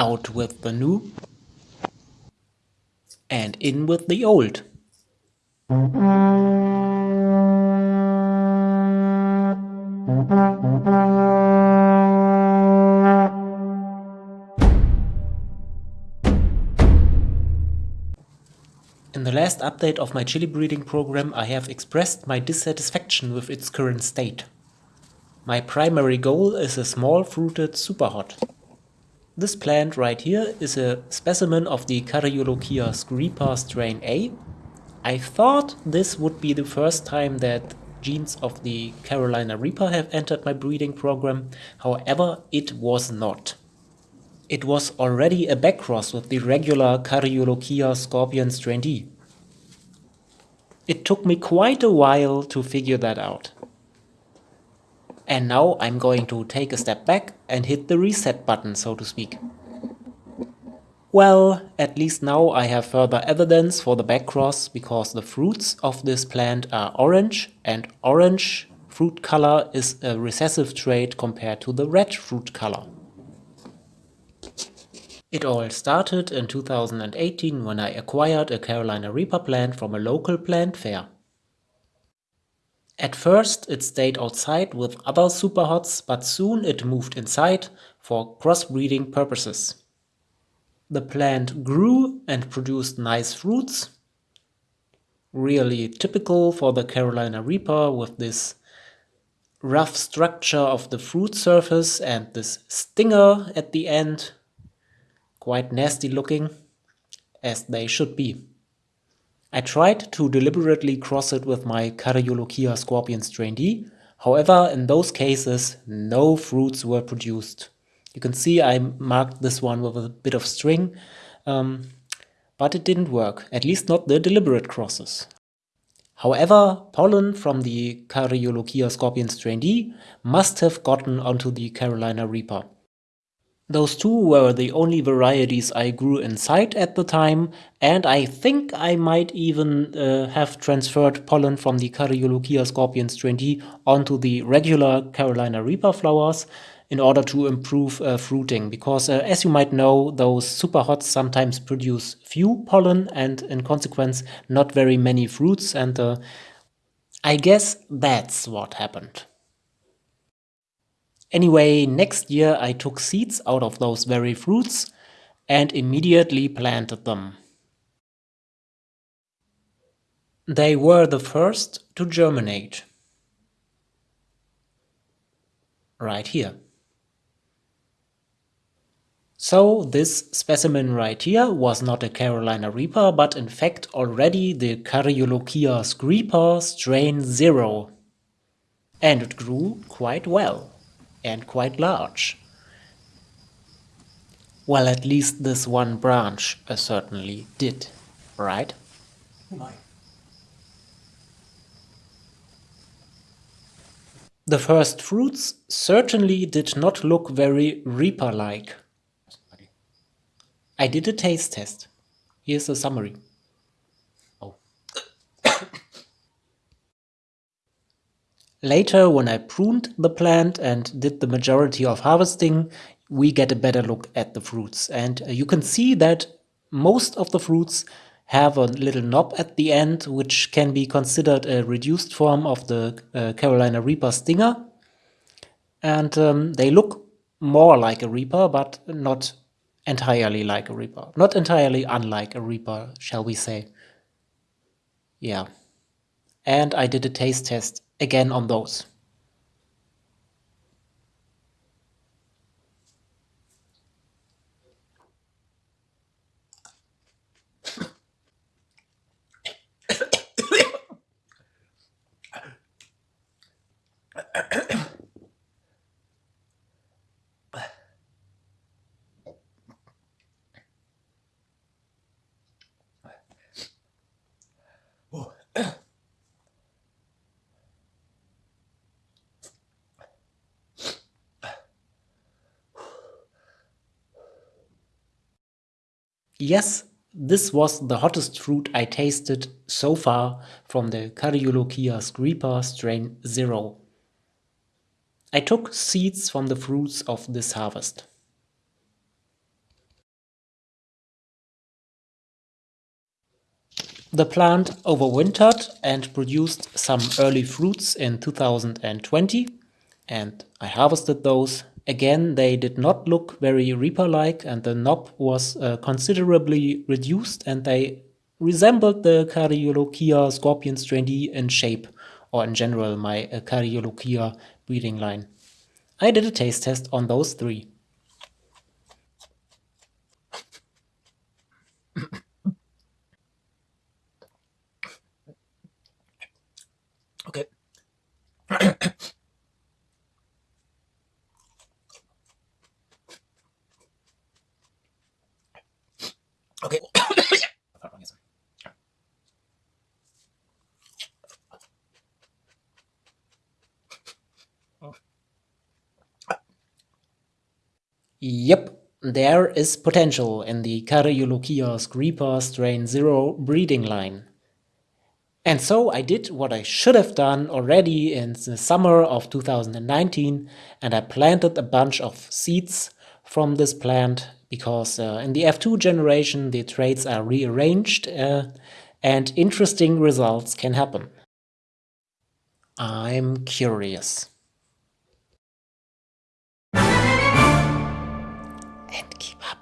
Out with the new and in with the old. In the last update of my chili breeding program I have expressed my dissatisfaction with its current state. My primary goal is a small fruited superhot. This plant right here is a specimen of the Caryolochia screepa strain A. I thought this would be the first time that genes of the Carolina Reaper have entered my breeding program, however it was not. It was already a backcross with the regular Caryolochia scorpion strain D. It took me quite a while to figure that out. And now I'm going to take a step back and hit the reset button, so to speak. Well, at least now I have further evidence for the backcross because the fruits of this plant are orange and orange fruit color is a recessive trait compared to the red fruit color. It all started in 2018 when I acquired a Carolina Reaper plant from a local plant fair. At first it stayed outside with other superhots, but soon it moved inside for crossbreeding purposes. The plant grew and produced nice fruits, really typical for the Carolina Reaper with this rough structure of the fruit surface and this stinger at the end, quite nasty looking, as they should be. I tried to deliberately cross it with my Caryolochia scorpion strain D, however in those cases no fruits were produced. You can see I marked this one with a bit of string, um, but it didn't work, at least not the deliberate crosses. However, pollen from the Caryolochia scorpion strain D must have gotten onto the Carolina Reaper. Those two were the only varieties I grew inside at the time, and I think I might even uh, have transferred pollen from the Caryolochia scorpion strain D onto the regular Carolina Reaper flowers in order to improve uh, fruiting, because uh, as you might know, those superhots sometimes produce few pollen and in consequence not very many fruits, and uh, I guess that's what happened. Anyway, next year I took seeds out of those very fruits and immediately planted them. They were the first to germinate. Right here. So this specimen right here was not a Carolina Reaper, but in fact already the Caryolochia screepa strain 0. And it grew quite well and quite large. Well, at least this one branch uh, certainly did, right? The first fruits certainly did not look very Reaper-like. I did a taste test. Here's a summary. Later, when I pruned the plant and did the majority of harvesting, we get a better look at the fruits. And uh, you can see that most of the fruits have a little knob at the end, which can be considered a reduced form of the uh, Carolina Reaper stinger. And um, they look more like a Reaper, but not entirely like a Reaper. Not entirely unlike a Reaper, shall we say. Yeah. And I did a taste test again on those. Yes, this was the hottest fruit I tasted so far from the Cariolochia scripa strain 0. I took seeds from the fruits of this harvest. The plant overwintered and produced some early fruits in 2020 and I harvested those Again, they did not look very Reaper-like and the knob was uh, considerably reduced and they resembled the Cariolochia scorpion strain D in shape, or in general my uh, Cariolochia breeding line. I did a taste test on those three. Yep, there is potential in the Cariolochia Reaper strain 0 breeding line. And so I did what I should have done already in the summer of 2019 and I planted a bunch of seeds from this plant because uh, in the F2 generation the traits are rearranged uh, and interesting results can happen. I'm curious. And keep up.